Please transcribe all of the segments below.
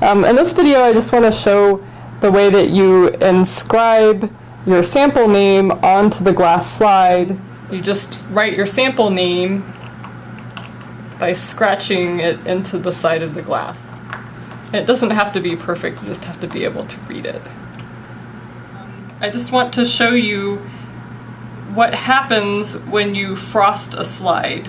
Um, in this video, I just want to show the way that you inscribe your sample name onto the glass slide. You just write your sample name by scratching it into the side of the glass. It doesn't have to be perfect, you just have to be able to read it. I just want to show you what happens when you frost a slide.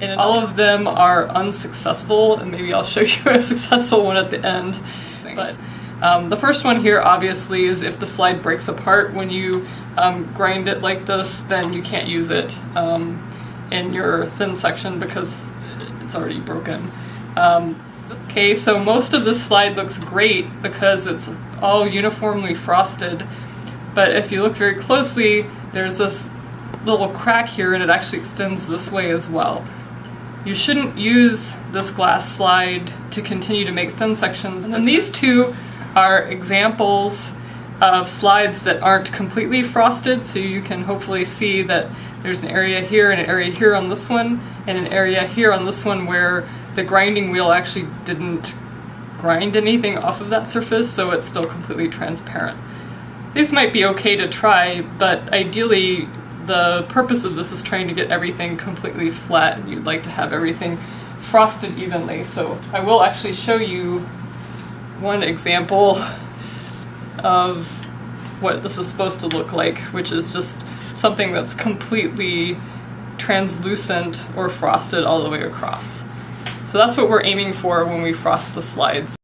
And all of them are unsuccessful, and maybe I'll show you a successful one at the end. Thanks. But um, the first one here obviously is if the slide breaks apart when you um, grind it like this, then you can't use it um, in your thin section because it's already broken. Um, okay, so most of this slide looks great because it's all uniformly frosted, but if you look very closely, there's this little crack here and it actually extends this way as well. You shouldn't use this glass slide to continue to make thin sections. And then these two are examples of slides that aren't completely frosted, so you can hopefully see that there's an area here and an area here on this one, and an area here on this one where the grinding wheel actually didn't grind anything off of that surface, so it's still completely transparent. These might be okay to try, but ideally the purpose of this is trying to get everything completely flat and you'd like to have everything frosted evenly. So I will actually show you one example of what this is supposed to look like, which is just something that's completely translucent or frosted all the way across. So that's what we're aiming for when we frost the slides.